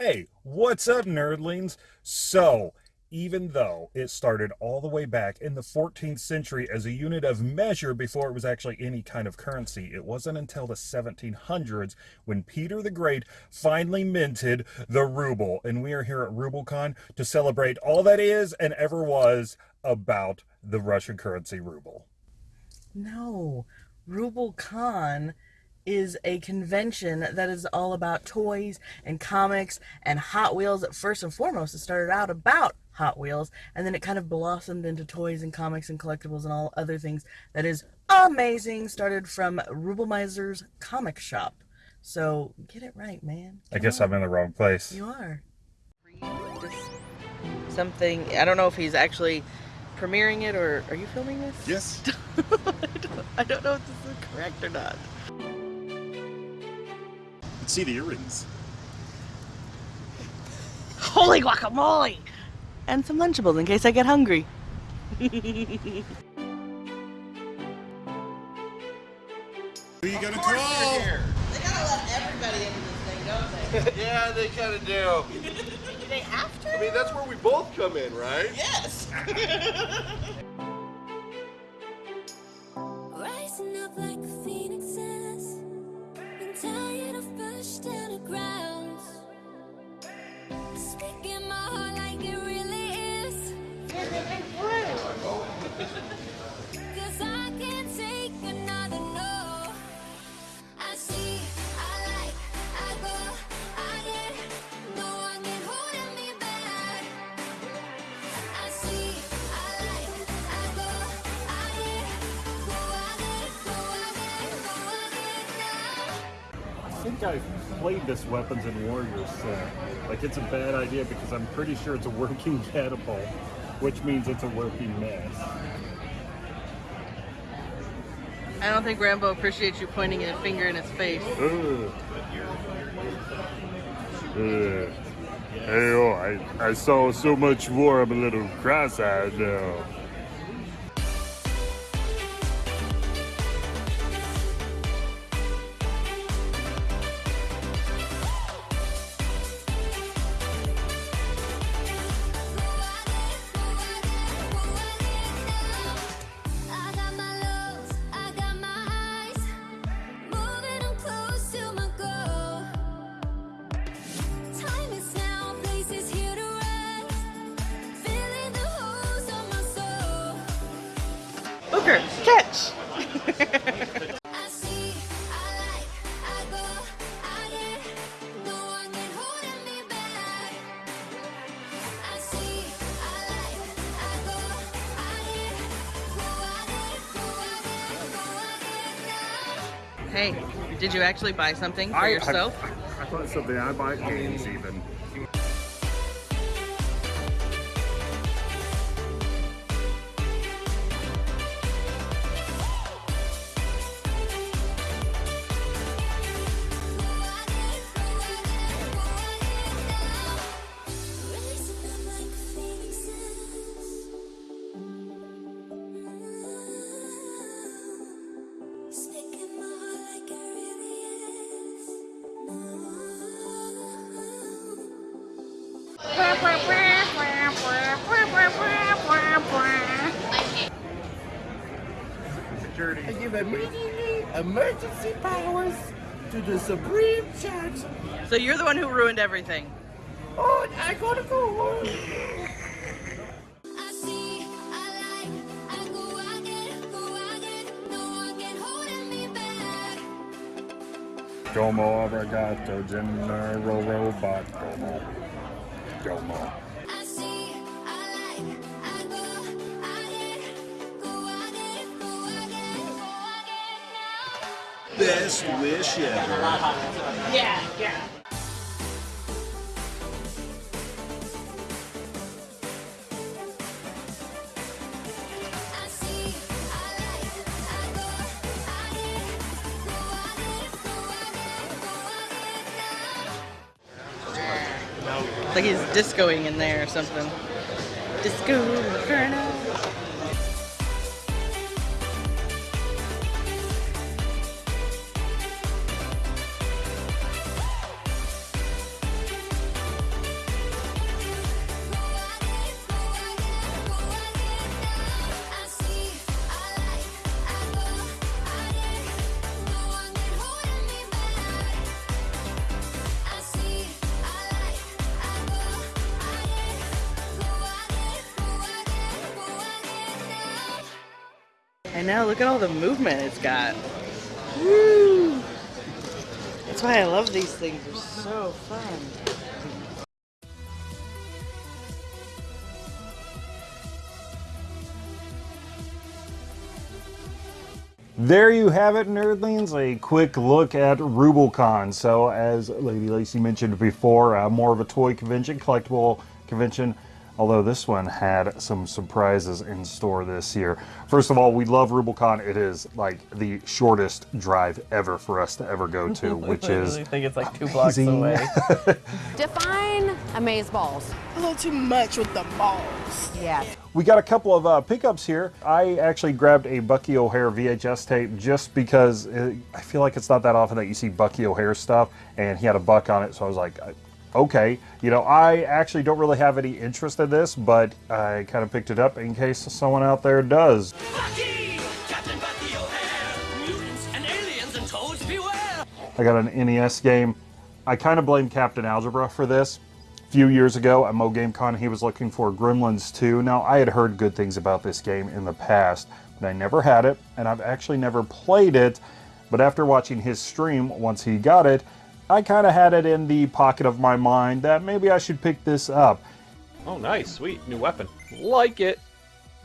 Hey, what's up, nerdlings? So, even though it started all the way back in the 14th century as a unit of measure before it was actually any kind of currency, it wasn't until the 1700s when Peter the Great finally minted the ruble. And we are here at RubleCon to celebrate all that is and ever was about the Russian currency ruble. No, RubleCon is a convention that is all about toys and comics and Hot Wheels. First and foremost, it started out about Hot Wheels, and then it kind of blossomed into toys and comics and collectibles and all other things that is amazing. Started from Ruble Miser's comic shop. So get it right, man. I guess I'm in the wrong place. You are. Just something. I don't know if he's actually premiering it or are you filming this? Yes. I, don't, I don't know if this is correct or not. Let's see the earrings. Holy guacamole! And some Lunchables in case I get hungry. Who you gonna call? They gotta let everybody into this thing, don't they? Yeah, they kind of do. Do they have to? I mean, that's where we both come in, right? yes! think I've played this Weapons and Warriors set. Like, it's a bad idea because I'm pretty sure it's a working catapult, which means it's a working mess. I don't think Rambo appreciates you pointing a finger in his face. Ugh. Ugh. Hey, oh, I, I saw so much war, I'm a little cross-eyed now. Get now. Hey, did you actually buy something for I- yourself? I, I thought something. I bought games even. Give immediately emergency powers to the Supreme Judge. So you're the one who ruined everything. Oh, I gotta go. I I like, I go, I get, go, I get. No one can hold me back. Domo arigato, general robot. Domo. Domo. Best wish ever. Yeah, yeah. It's like he's discoing in there or something. Disco Inferno. I know. Look at all the movement it's got. Woo! That's why I love these things. They're so fun. There you have it, nerdlings. A quick look at RubleCon. So, as Lady Lacey mentioned before, uh, more of a toy convention, collectible convention. Although this one had some surprises in store this year. First of all, we love RubleCon. It is like the shortest drive ever for us to ever go to, which I is really think it's like two blocks away. Define amaze balls. A little too much with the balls. Yes. We got a couple of uh, pickups here. I actually grabbed a Bucky O'Hare VHS tape just because it, I feel like it's not that often that you see Bucky O'Hare stuff, and he had a buck on it, so I was like, I- okay. You know, I actually don't really have any interest in this, but I kind of picked it up in case someone out there does. I got an NES game. I kind of blame Captain Algebra for this. A few years ago at Mo GameCon, he was looking for Gremlins 2. Now, I had heard good things about this game in the past, but I never had it, and I've actually never played it. But after watching his stream, once he got it, I kind of had it in the pocket of my mind that maybe I should pick this up. Oh, nice, sweet, new weapon. Like it.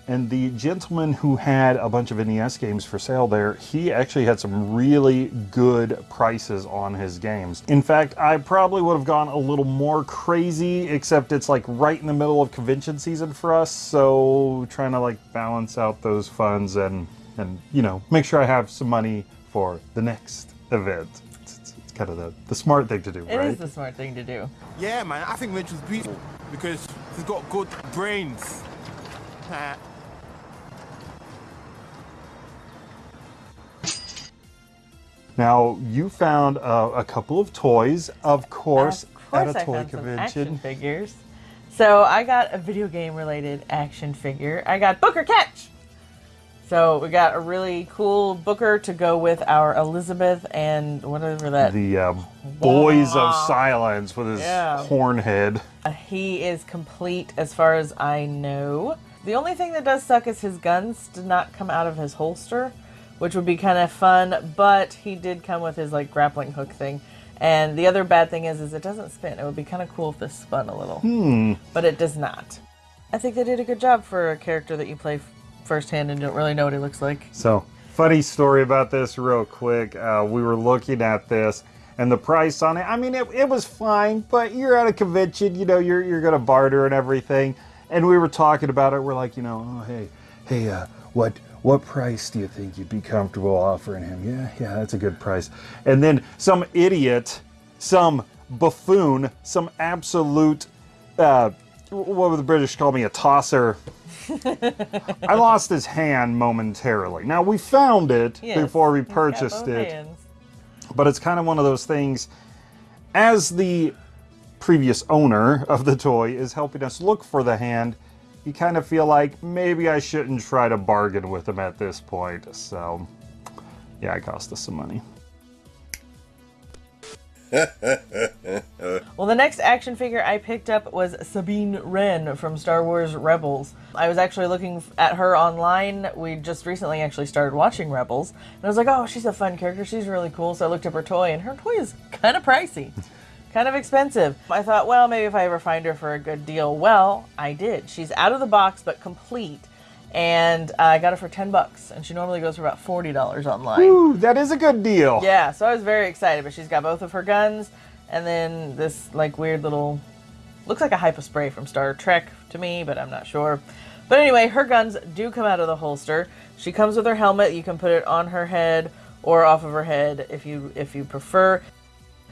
And the gentleman who had a bunch of NES games for sale there, he actually had some really good prices on his games. In fact, I probably would have gone a little more crazy, except it's like right in the middle of convention season for us, so trying to like balance out those funds and and you know, make sure I have some money for the next event. Kind of the, the smart thing to do, It is right? the smart thing to do. Yeah, man, I think Mitchell's beautiful because he's got good brains. Now, you found uh, a couple of toys, of course, Of course, at a I toy found some action convention. figures. So I got a video game related action figure. I got Booker Catch. So we got a really cool Booker to go with our Elizabeth and whatever that. The uh, Boys of Silence with his Yeah. horn head. He is complete as far as I know. The only thing that does suck is his guns did not come out of his holster, which would be kind of fun, but he did come with his like grappling hook thing. And the other bad thing is is it doesn't spin. It would be kind of cool if this spun a little. Hmm. But it does not. I think they did a good job for a character that you play firsthand and don't really know what he looks like. So, funny story about this, real quick. Uh, we were looking at this, and the price on it. I mean, it, it was fine, but you're at a convention, you know, you're you're gonna barter and everything. And we were talking about it. We're like, you know, oh hey, hey, uh, what what price do you think you'd be comfortable offering him? Yeah, yeah, that's a good price. And then some idiot, some buffoon, some absolute. Uh, what would the British call me? A tosser. I lost his hand momentarily. Now we found it Yes, before we purchased it, hands. but it's kind of one of those things. As the previous owner of the toy is helping us look for the hand, you kind of feel like maybe I shouldn't try to bargain with him at this point. So, yeah, it cost us some money. Well, the next action figure I picked up was Sabine Wren from Star Wars Rebels. I was actually looking at her online. We just recently actually started watching Rebels. And I was like, oh, she's a fun character. She's really cool. So I looked up her toy, and her toy is kind of pricey, kind of expensive. I thought, well, maybe if I ever find her for a good deal. Well, I did. She's out of the box, but complete. And I got her for 10 bucks. And she normally goes for about $40 online. Ooh, that is a good deal. Yeah, so I was very excited, but she's got both of her guns and then this like weird little looks like a hypo spray from Star Trek to me, but I'm not sure. But anyway, her guns do come out of the holster. She comes with her helmet. You can put it on her head or off of her head if you if you prefer.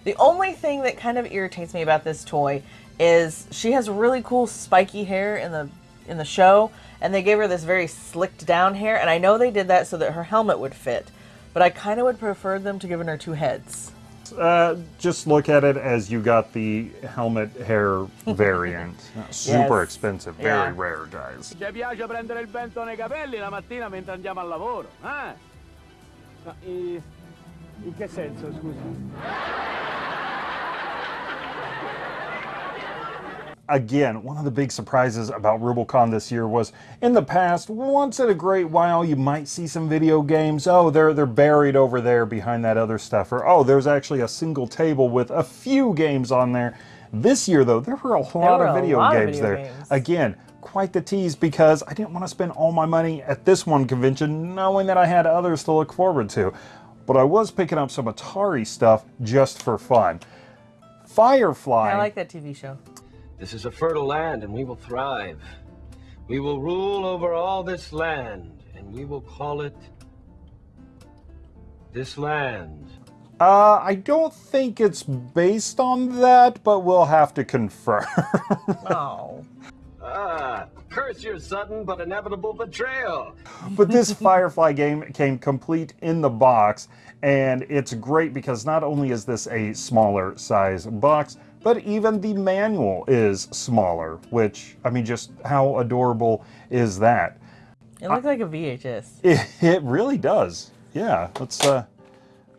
The only thing that kind of irritates me about this toy is she has really cool spiky hair in the in the show and they gave her this very slicked down hair and I know they did that so that her helmet would fit. But I kind of would prefer them to giving her two heads. Uh, just look at it as you got the helmet hair variant. Super Yes. expensive, Yeah. very rare, guys. Ci piace prendere il vento nei capelli la mattina mentre andiamo al lavoro, eh? In che senso, scusi? Again, one of the big surprises about Rubicon this year was in the past, once in a great while, you might see some video games. Oh, they're they're buried over there behind that other stuff. Or oh, there's actually a single table with a few games on there. This year, though, there were a lot were of a video lot of games video there. games. Again, quite the tease because I didn't want to spend all my money at this one convention knowing that I had others to look forward to. But I was picking up some Atari stuff just for fun. Firefly. I like that TV show. This is a fertile land, and we will thrive. We will rule over all this land, and we will call it this land. Uh, I don't think it's based on that, but we'll have to confirm. Oh. Ah, curse your sudden but inevitable betrayal. but this Firefly game came complete in the box, and it's great because not only is this a smaller size box, but even the manual is smaller, which, I mean, just how adorable is that? It looks like a VHS. It, it really does. Yeah, let's, uh,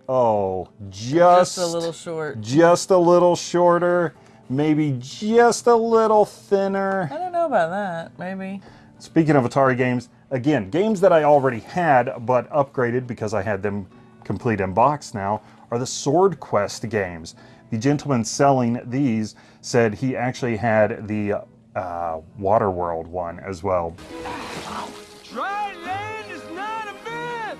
oh, just, Just a little short. just a little shorter, maybe just a little thinner. I don't know about that. Maybe. Speaking of Atari games, again, games that I already had but upgraded because I had them complete in box now are the Sword Quest games. The gentleman selling these said he actually had the uh, Waterworld one as well. Dry land is not a myth.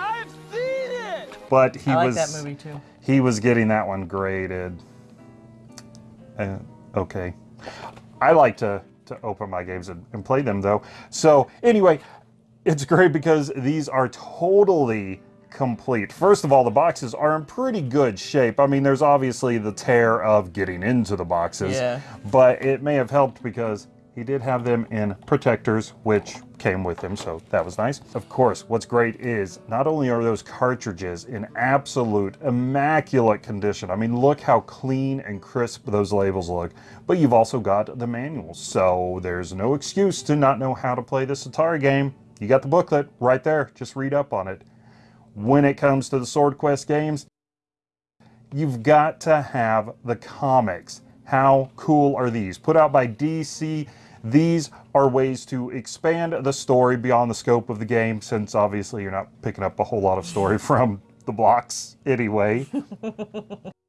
I've seen it. But he I like was that movie too. he was getting that one graded. Uh, okay. I like to, to open my games and, and play them though. So anyway, it's great because these are totally complete. First of all, the boxes are in pretty good shape. I mean, there's obviously the tear of getting into the boxes, Yeah. but it may have helped because he did have them in protectors, which came with him, so that was nice. Of course, what's great is not only are those cartridges in absolute immaculate condition, I mean, look how clean and crisp those labels look, but you've also got the manual, so there's no excuse to not know how to play this Atari game. You got the booklet right there, just read up on it. When it comes to the Sword Quest games, you've got to have the comics. How cool are these? Put out by DC. These are ways to expand the story beyond the scope of the game, since obviously you're not picking up a whole lot of story from the blocks anyway.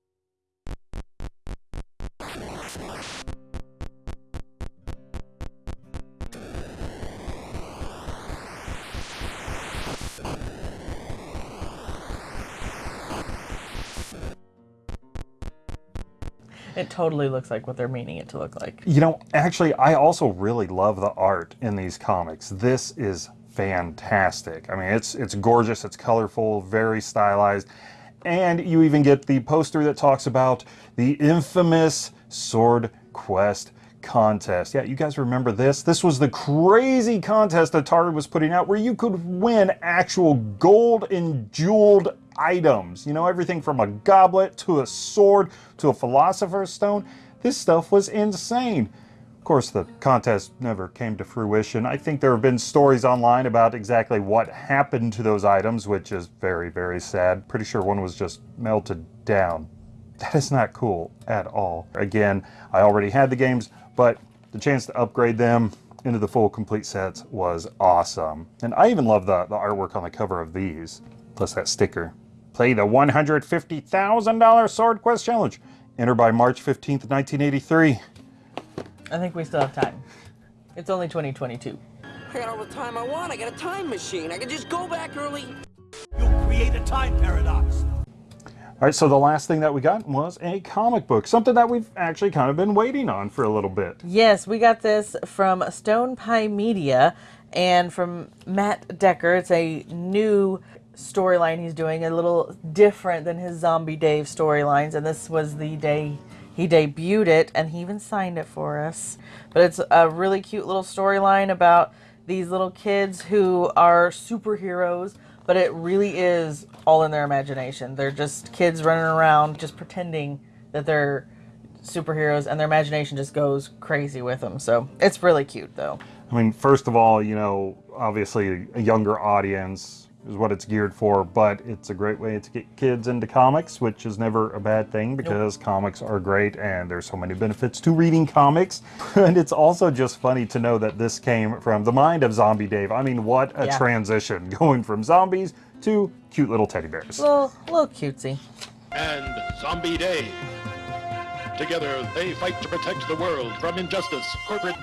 It totally looks like what they're meaning it to look like. You know, actually, I also really love the art in these comics. This is fantastic. I mean, it's it's gorgeous, it's colorful, very stylized, and you even get the poster that talks about the infamous Sword Quest contest. Yeah, you guys remember this? This was the crazy contest Atari was putting out where you could win actual gold and jeweled items. You know, everything from a goblet to a sword to a philosopher's stone. This stuff was insane. Of course, the contest never came to fruition. I think there have been stories online about exactly what happened to those items, which is very, very sad. Pretty sure one was just melted down. That is not cool at all. Again, I already had the games, but the chance to upgrade them into the full complete sets was awesome. And I even love the, the artwork on the cover of these, plus that sticker. Play the $150,000 Sword Quest Challenge. Enter by March 15th, 1983. I think we still have time. It's only 2022. I got all the time I want. I got a time machine. I can just go back early. You'll create a time paradox. All right, so the last thing that we got was a comic book, something that we've actually kind of been waiting on for a little bit. Yes, we got this from Stone Pie Media and from Matt Decker. It's a new storyline he's doing, a little different than his Zombie Dave storylines. And this was the day he debuted it, and he even signed it for us. But it's a really cute little storyline about these little kids who are superheroes, but it really is all in their imagination. They're just kids running around, just pretending that they're superheroes, and their imagination just goes crazy with them. So it's really cute, though. I mean, first of all, you know, obviously a younger audience is what it's geared for, but it's a great way to get kids into comics, which is never a bad thing because comics are great and there's so many benefits to reading comics. and it's also just funny to know that this came from the mind of Zombie Dave. I mean, what a Yeah. transition going from zombies to cute little teddy bears. Little, little cutesy. and Zombie Dave. Together, they fight to protect the world from injustice, corporate.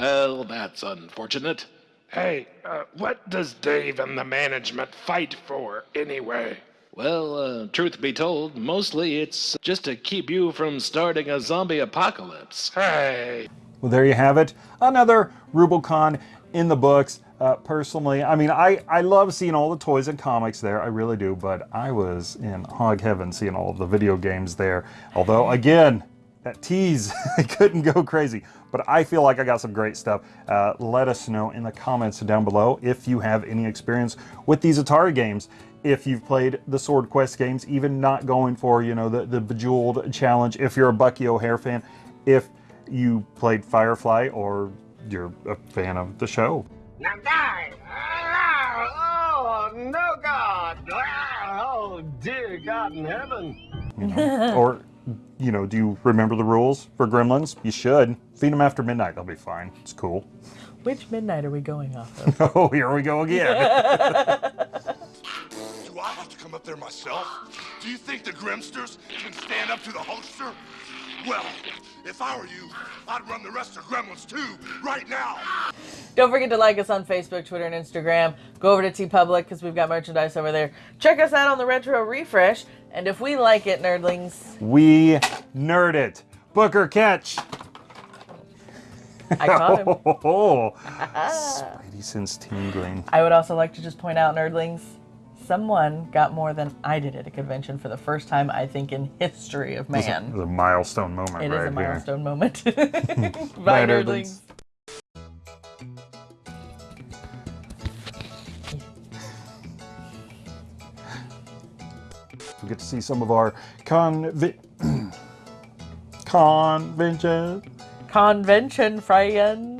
Well, that's unfortunate. Hey, uh, what does Dave and the management fight for anyway? Well, uh, truth be told, mostly it's just to keep you from starting a zombie apocalypse. Hey. Well, there you have it. Another Rubicon in the books. Uh, personally, I mean, I, I love seeing all the toys and comics there. I really do. But I was in hog heaven seeing all of the video games there. Although, again, that tease, couldn't go crazy. But I feel like I got some great stuff. Uh, let us know in the comments down below if you have any experience with these Atari games. If you've played the Sword Quest games, even not going for, you know, the, the Bejeweled challenge. If you're a Bucky O'Hare fan. If you played Firefly or you're a fan of the show. Now die! Oh, no God! Oh, dear God in heaven! You know? or, you know, do you remember the rules for gremlins? You should. Feed them after midnight. They'll be fine. It's cool. Which midnight are we going off of? oh, here we go again. Do I have to come up there myself? Do you think the Grimsters can stand up to the Hulkster? Well, if I were you, I'd run the rest of Gremlins 2, right now. Don't forget to like us on Facebook, Twitter, and Instagram. Go over to TeePublic because we've got merchandise over there. Check us out on the Retro Refresh. And if we like it, nerdlings, we nerd it. Booker catch. I caught him. Oh, Spidey sense tingling. I would also like to just point out, nerdlings, someone got more than I did at a convention for the first time, I think, in history of man. is man. a milestone moment It right is a here. milestone moment. Bye, nerdlings. We get to see some of our convi- convention Convention friends.